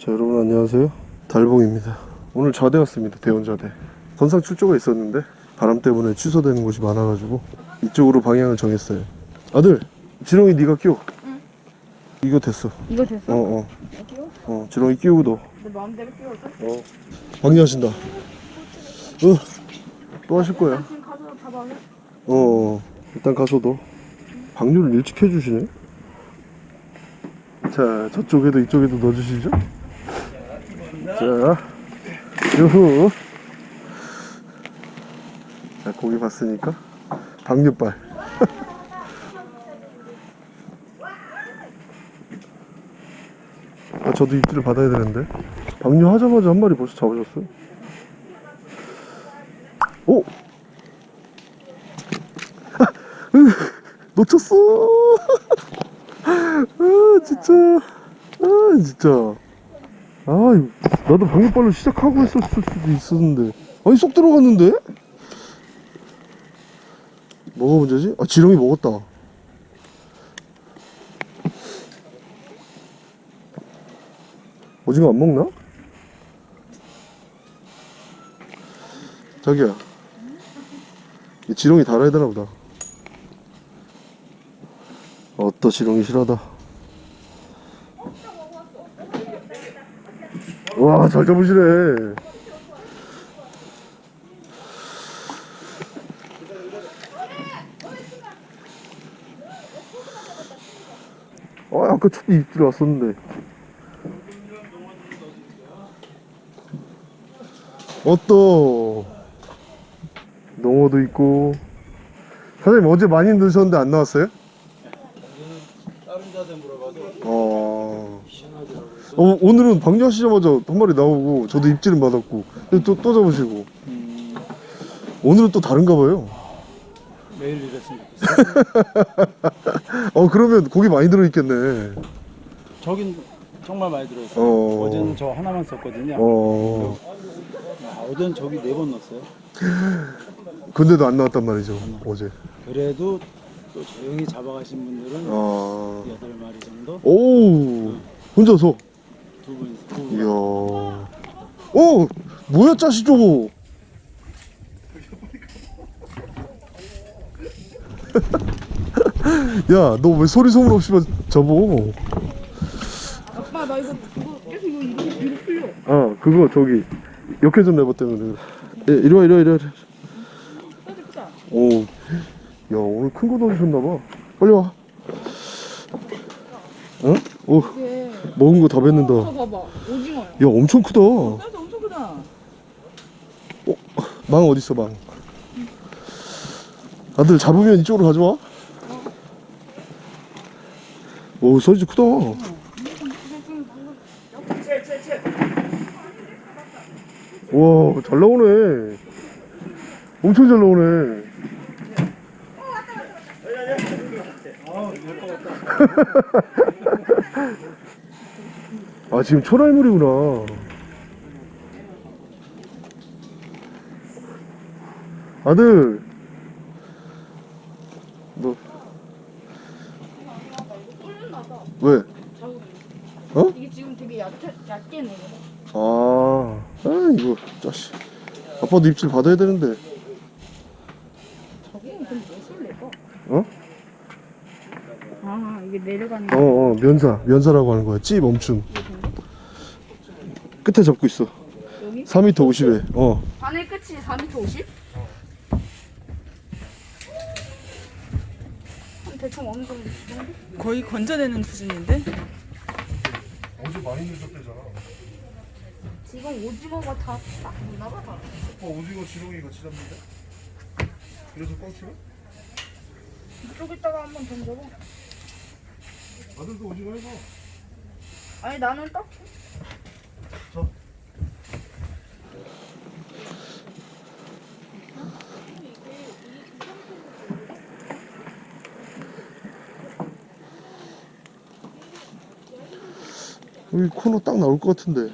자 여러분 안녕하세요. 달봉입니다. 오늘 자대 왔습니다 대원자대. 건상 출조가 있었는데 바람 때문에 취소되는 곳이 많아가지고 이쪽으로 방향을 정했어요. 아들 지렁이 네가 끼워. 응. 이거 됐어. 이거 됐어? 어어. 끼워? 어, 지렁이 끼우고 너. 내 마음대로 끼워줘? 어. 방류하신다. 어, 또 하실 거야. 지금 가서 잡아올래? 어 일단 가서도 방류를 일찍 해주시네. 자 저쪽에도 이쪽에도 넣어주시죠 자 유후 자 고기 봤으니까 방류발 아 저도 입질을 받아야 되는데 방류 하자마자 한 마리 벌써 잡으셨어요 오! 놓쳤어. 아 진짜. 아 진짜. 아 이거 나도 방역발로 시작하고 했었을 수도 있었는데. 아니 쏙 들어갔는데? 뭐가 문제지? 아 지렁이 먹었다. 오징어 안 먹나? 자기야. 이 지렁이 달아야 되나 보다. 어떠 지렁이 실하다. 와, 잘 잡으시네. 아, 아까 첫 입질 왔었는데. 어떠? 농어도 있고. 사장님 어제 많이 넣으셨는데 안 나왔어요? 다른 자대 물어봐도 어. 희한하더라고요. 어, 오늘은 방류하시자마자 한 마리 나오고 저도 입질은 받았고 또, 또 잡으시고 음, 오늘은 또 다른가 봐요 매일 이랬으면 좋겠어요. 어 그러면 고기 많이 들어있겠네 저긴 정말 많이 들어있어요. 어. 어제는 저 하나만 썼거든요. 어 아, 어제는 저기 네 번 넣었어요. 근데도 안 나왔단 말이죠 어제 그래도 또 조용히 잡아가신 분들은 아. 여덟 마리 정도, 오 혼자서 두 분, 두 이야. 분. 오 뭐야 짜시 저거? 야 너 왜 소리 소문 없이만 접어? 아빠 나 이거 이거 계속 이거 이거 이거 풀려. 어 그거 저기 역회 좀 내봤 때문에. 예, 이리 와 이리 와 이리 와. 사이즈 크다 오, 야 오늘 큰 거 넣으셨나봐. 빨리 와. 어? 오 먹은 거 다 뱉는다. 이거 봐봐. 오징어야. 야 엄청 크다. 사이즈 엄청 크다. 망 어딨어 망? 아들 잡으면 이쪽으로 가져와? 오 사이즈 크다. 와잘 나오네. 엄청 잘 나오네 아 지금 초라이물이구나. 아들. 너. 왜? 어? 이게 지금 되게 얕게 얕게 내려 아, 아 이거 짜식 아빠도 입질 받아야 되는데. 자국은 그럼 무엇을 내고 어? 아 이게 내려가는 어, 어 면사. 면사라고 하는 거야. 찌 멈춤 끝에 잡고 있어 여기 4m 50에 어 바늘 끝이 4m 50? 한 대충 어느 정도? 거의 건져내는 수준인데? 어제 많이 늦었대잖아 지금 오징어가 다딱 있나봐 다. 어 오징어 지렁이 같이 잡는데? 그래서 뻥치나? 이쪽에다가 한번 던져봐 아들도 오징어 해봐 아니 나는 딱 여기 코너 딱 나올 것 같은데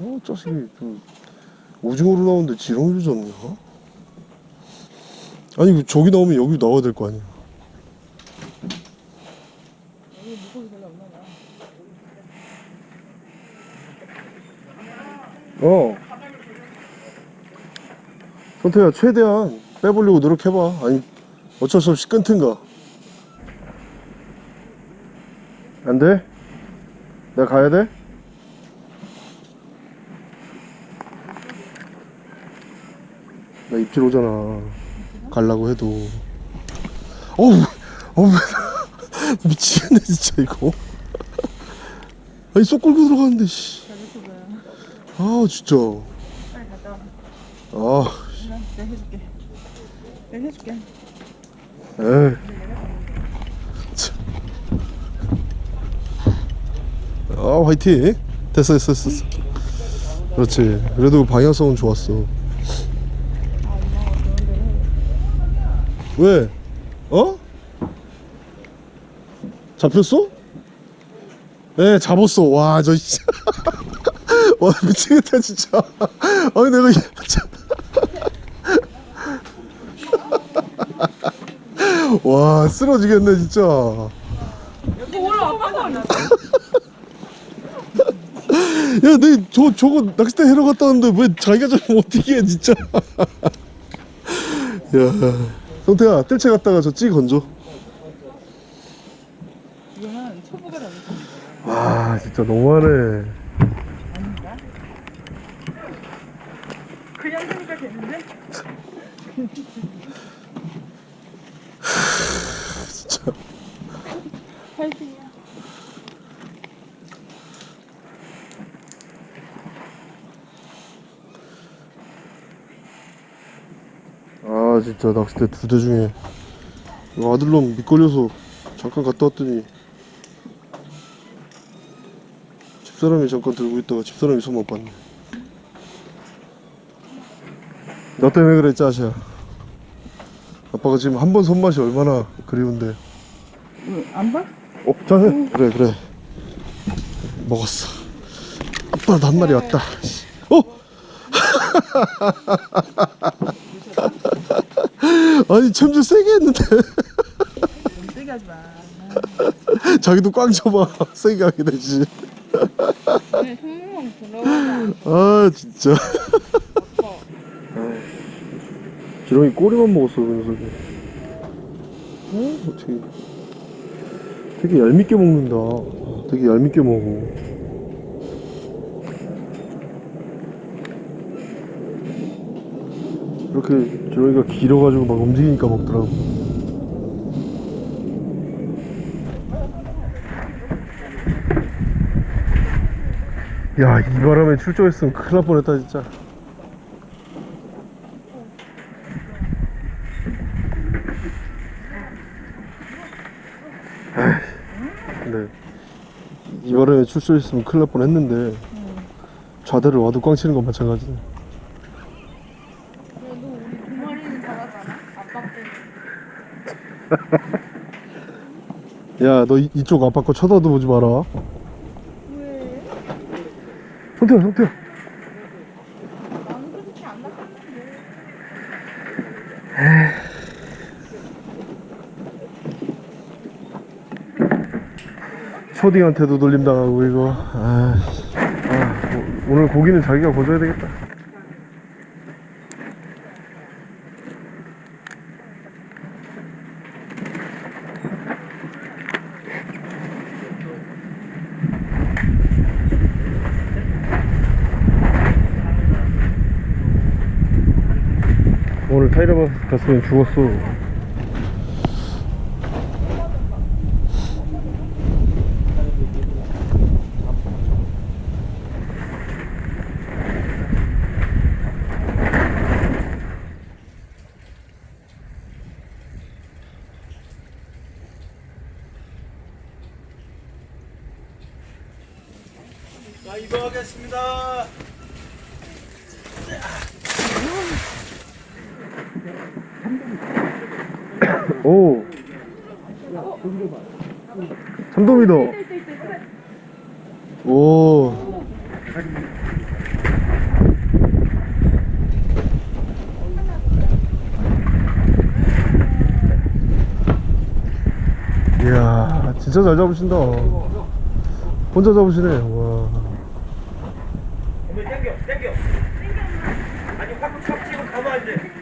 어 짜식이 그 오징어로 나오는데 지렁이로 잡는 거? 아니 그 저기 나오면 여기 나와야 될 거 아니야 어. 선태야 최대한 빼보려고 노력해봐. 아니 어쩔 수 없이 끊든가. 안 돼? 내가 가야 돼? 나 입질 오잖아. 갈라고 해도. 어우, 어우, 미치겠네, 진짜, 이거. 아니, 쏙 끌고 들어가는데, 씨. 아, 진짜. 빨리 갔다 와. 아, 그래, 내가 해줄게. 내가 해줄게. 에이. 참. 아, 화이팅. 됐어, 됐어, 됐어. 그렇지. 그래도 방향성은 좋았어. 왜? 어? 잡혔어? 네, 잡았어. 와, 저, 씨. 와, 미치겠다, 진짜. 아니, 내가. 와, 쓰러지겠네, 진짜. 여기 올라와봐. 야, 내, 저, 저거 낚싯대 해러 갔다 왔는데 왜 자기가 좀 어떻게 해, 진짜. 야, 성태야, 뜰채 갔다가 저 찌 건져. 이거는 초보가 아니지. 와, 진짜 너무하네. 그냥 하니까 되는데? 진짜. 파이팅이야. 아, 진짜 낚싯대 두 대 중에 아들놈 미끌려서 잠깐 갔다 왔더니 집사람이 잠깐 들고 있다가 집사람이 손 못 봤네. 너 때문에 그래, 짜샤. 아빠가 지금 한 번 손맛이 얼마나 그리운데. 안 봐? 어, 자, 해. 그래, 그래. 먹었어. 아빠도 한 마리 왔다. 어? 아니, 챔질 세게 했는데. 세게 하지 마. 자기도 꽝 쳐봐. 세게 하게 되지. 아, 진짜. 지렁이 꼬리만 먹었어, 그 녀석이. 어, 어떻게. 되게 얄밉게 먹는다. 되게 얄밉게 먹어. 이렇게 지렁이가 길어가지고 막 움직이니까 먹더라고. 야, 이 바람에 출조했으면 큰일 날 뻔했다, 진짜. 에이, 근데 이 바람에 출조했으면 큰일 날 뻔했는데 좌대를 와도 꽝 치는 건 마찬가지네. 그래도 우리 두 마리는 잘하잖아. 아빠 때. 야, 너 이, 이쪽 아빠 거 쳐다도 보지 마라. 왜? 성태야, 성태야. 안. 초딩한테도 놀림당하고 이거. 아, 아, 오- 오늘 고기는 자기가 거줘야 되겠다. 오늘 타이라바스 갔으면 죽었어. 자, 이동하겠습니다. 오. 참돔이다. 오. 이야, 진짜 잘 잡으신다 혼자 잡으시네 와 어머니 땡겨 땡겨 아니 확 척지고 가면 안돼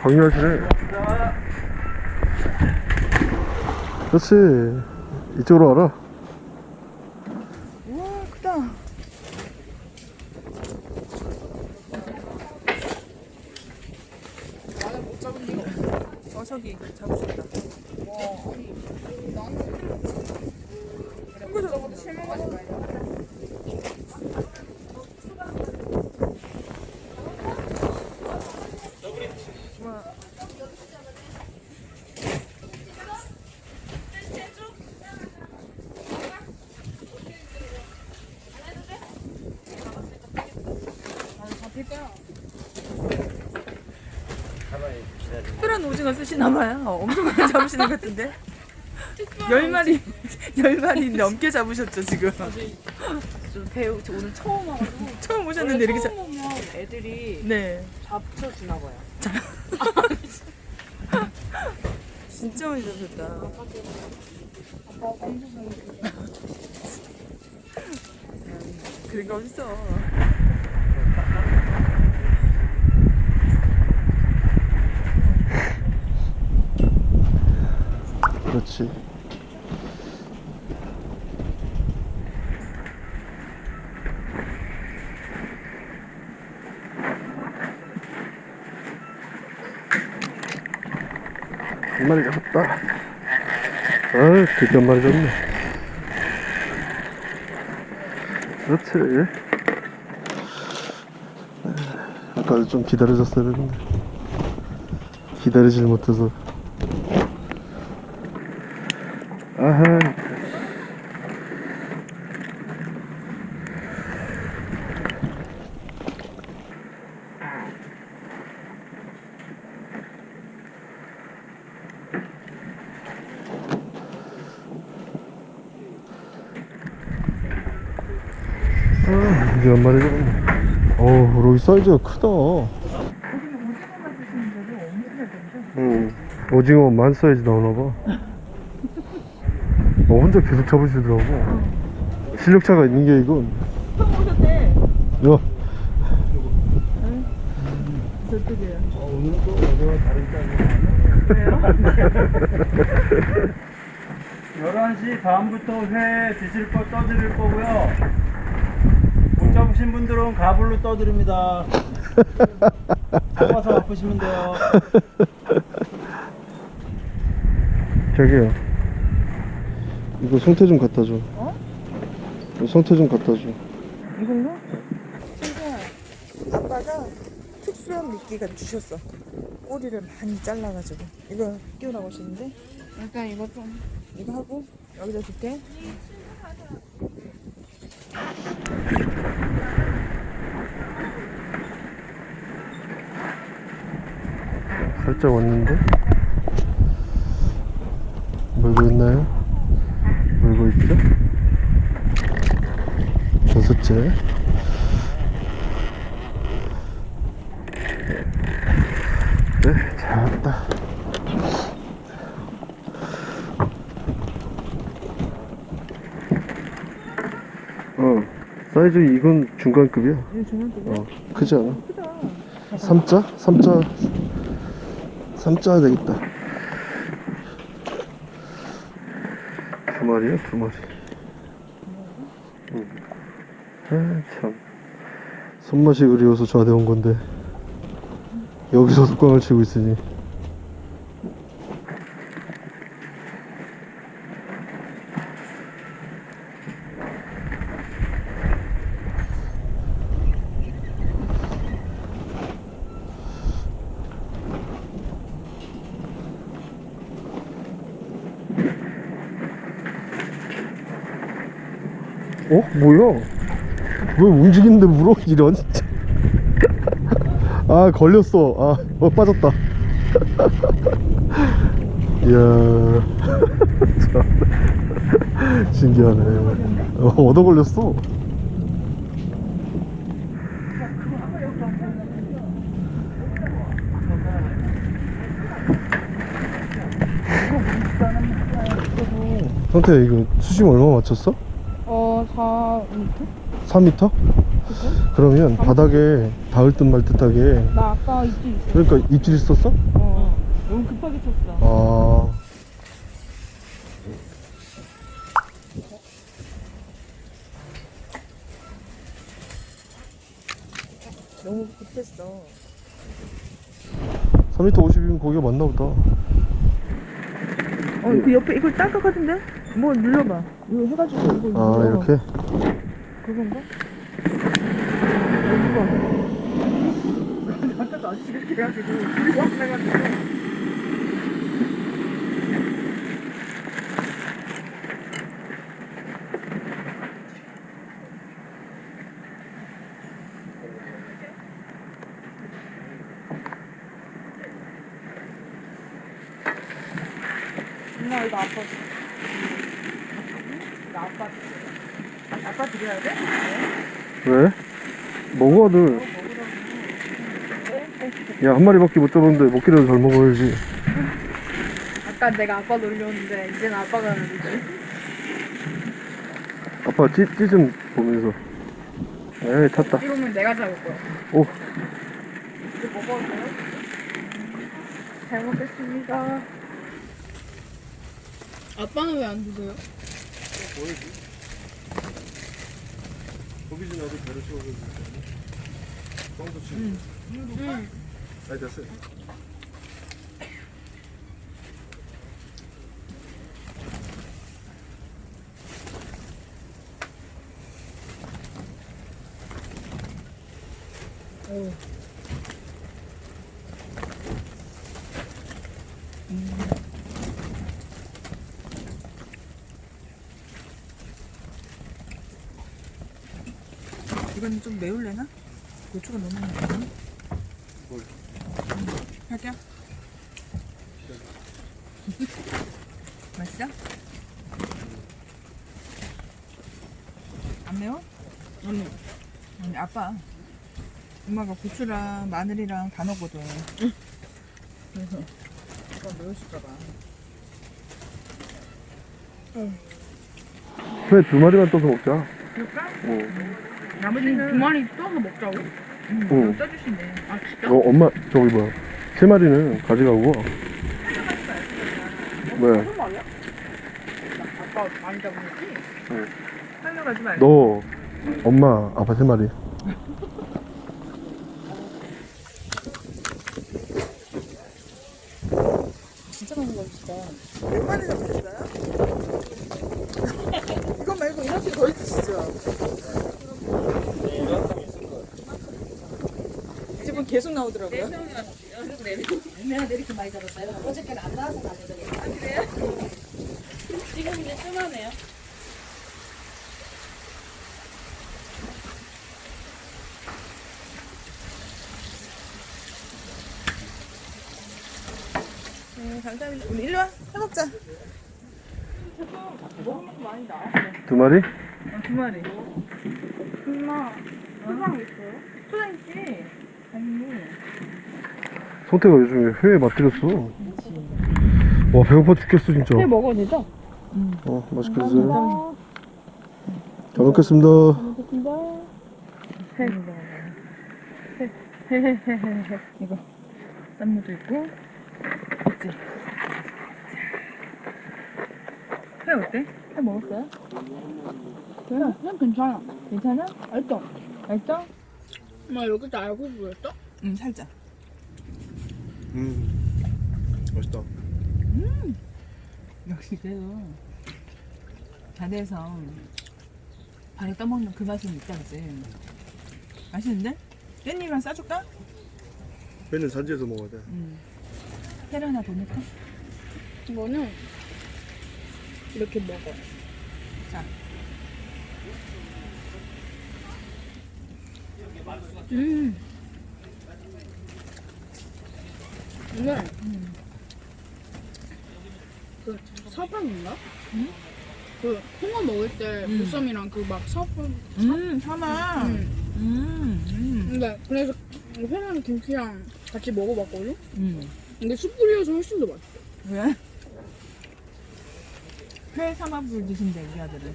방해하시네 자 그렇지. 이쪽으로 와라 우와 크다. 어 저기 잡으셨다. 특별한 오징어 쓰시나 봐요. 엄청 많이 잡으시는 것 같은데. 열 마리 열 마리 넘게 잡으셨죠 지금. 저 배우 저 오늘 처음 와가지고 처음 오셨는데 이렇게 잡. 처음 오면 애들이 네. 잡쳐주나 봐요. 진짜 많이. 그런 거 어딨어. 그렇지 한 마리 잡았다. 아 드디어 한 마리 잡네. 그렇지. 아까 좀 기다려줬어야 되는데. 기다리질 못해서 아하 아, 이게 한 마리 잡았네. 어우, 로이 사이즈가 크다. 응. 오징어 만 사이즈 나오나봐. 어, 혼자 계속 잡으시더라고. 실력차가 있는 게 이건. 처음 오셨대. 야, 저쪽이에요. 오늘은 또 어제와 다른 짱이야 11시 다음부터 회 드실 거 떠드릴 거고요 못 잡으신 분들은 가불로 떠드립니다 잡아서 바쁘시면 돼요 자기야. 이거 성태 좀 갖다 줘. 어? 이거 성태 좀 갖다 줘. 이걸로? 아빠가 특수한 미끼가 주셨어. 꼬리를 많이 잘라가지고 이거 끼우라고 하시는데 일단 이거 좀 이거 하고 여기다 줄게. 살짝 왔는데? 물고 있나요? 물고 있죠? 다섯째. 네, 잡았다. 어, 사이즈 이건 중간급이야. 중간급이야? 어, 크지 않아? 크다. 3자? 3자 3자 되겠다 두 마리야 두 마리 응. 아참. 손맛이 그리워서 좌대 온 건데 여기서 습광을 치고 있으니 어? 뭐야? 왜 움직이는데 물어? 이런. 아 걸렸어 아 어, 빠졌다 이야 참 신기하네 어, 얻어 걸렸어. 성태 이거 수심 얼마 맞췄어? 어, 4m? 4m? 그러면 바닥에 닿을 듯 말 듯하게 나 아까 이쪽 있어. 그러니까 입질 썼어? 어. 너무 급하게 쳤어. 아 너무 급했어. 3m 50이면 거기가 맞나 보다 어, 그 옆에 이걸 딸 것 같은데? 뭐 눌러봐. 이거 해가지고 이거 아 눌러. 이렇게? 그건가? 이거. 아까도 아저씨가 이렇게 해가지고 둘이 확 나가지고. 엄마, 이거 아빠. 나 아빠 드려. 아빠 드려야 돼? 왜? 먹어 아들 야 한 마리밖에 못 잡았는데 먹기라도 잘 먹어야지 아까 내가 아빠 놀렸는데, 이제는 아빠가 놀리지. 아빠 찌, 찌좀 보면서 에이 탔다 이러면 내가 잡을 거야. 오 이거 먹어도 돼요? 잘 먹겠습니다. 아빠는 왜 안 드세요? 거기 좀 나도 배를 채워서 뻥도 치고. 응. 아니 됐어요 이건 좀 매울래나? 고추가 너무 매워. 뭘? 할게요. 맛있어? 안 매워? 아니. 아니 아빠 엄마가 고추랑 마늘이랑 다 넣거든 그래서 아빠 매우실까봐 회두 마리만 떠서 먹자 그럴까? 어. 나머지는 두 마리 떠서 먹자고. 응, 응. 떠주신대 아, 진짜? 어, 엄마 저기 뭐야 세 마리는 가져가고 왜? 무슨 말이야? 아빠 많이 잡은 거지? 살려가지 말고 너 엄마 아빠 세 마리 진짜 많이 잡으시다. 몇 마리 잡으셨어요? 이거 말고 이렇게 더 있으시죠? 집은 계속 나오더라고요 얼마나 이렇게 많이 잡았어요? 어저께는 안 나와서 나거든요. 아, 그래요? 지금 이제 뜸하네요. 네 감사합니다 우리 일로 와 해먹자 두 마리? 어, 두 마리 엄마, 수박 있어요? 초장 있지? 성태가 요즘에 회에 맛들였어 와 배고파 죽겠어 진짜 회 먹어도 되죠? 어 맛있게 드세요 잘 먹겠습니다 이거 쌈무도 있고 있지 회 어때? 회 먹었어요? 그냥, 그냥 괜찮아. 괜찮아? 알죠? 맛있어? 엄마, 여기도 알고 보였어? 응 살짝 음 맛있다 역시 그래도 자대에서 바로 떠먹는 그 맛은 있다 그지 맛있는데? 깻잎이랑 싸줄까? 회는 산지에서 먹어야 돼응 회를 하나 더 넣을까? 이거는 이렇게 먹어. 자 음. 오늘 음. 그 서방인가? 응? 그 홍어 먹을 때 음. 보쌈이랑 그막 서방. 음, 하나. 음. 음, 음, 근데 그래서 회랑 김치랑 같이 먹어봤거든. 음. 근데 숯불이어서 훨씬 더 맛있어. 왜? 회 삼합을 드신대 우리 아들은.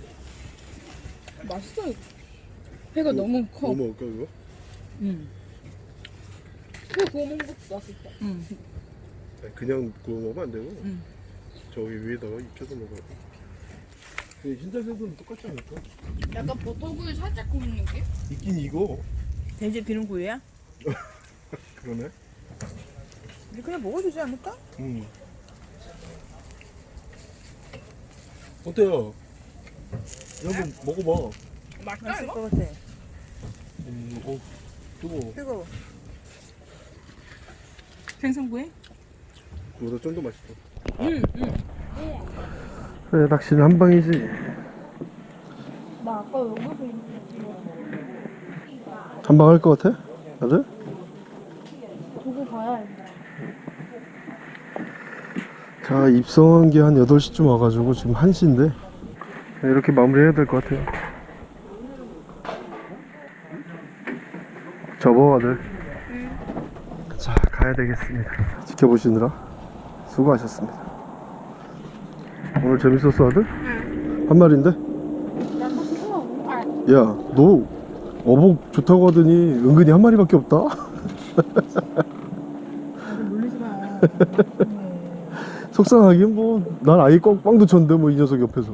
맛있어요. 회가 너무 커. 뭐 먹을까 그거? 응. 회 구워 먹는 것도 맛있다. 응. 그냥 구워 먹으면 안 되고 응. 저기 위에다가 익혀서 먹어야 돼 근데 흰자색은 똑같지 않을까? 약간 버터구이 살짝 구운 느낌? 있긴 이거 돼지 비빔구이야? 그러네 우리 그냥 먹어주지 않을까? 음. 어때요? 여러분 먹어봐 맛있을 것 같아. 음, 어, 뜨거워 뜨거워. 생선구이? 그보다 좀 더 맛있어 응, 응. 그래 낚시는 한 방이지 나 아까 여기서 한 방 할 것 같아? 다들? 보고 봐야 해. 자 입성한 게 한 8시쯤 와가지고 지금 1시인데 이렇게 마무리해야 될 것 같아요 접어 아들. 자 가야 되겠습니다. 지켜보시느라 수고하셨습니다. 오늘 재밌었어 아들? 한 마리인데? 야너 어복 좋다고 하더니 은근히 한 마리밖에 없다. 속상하긴 뭐 난 아예 꽝, 꽝도 쳤는데 뭐 이 녀석 옆에서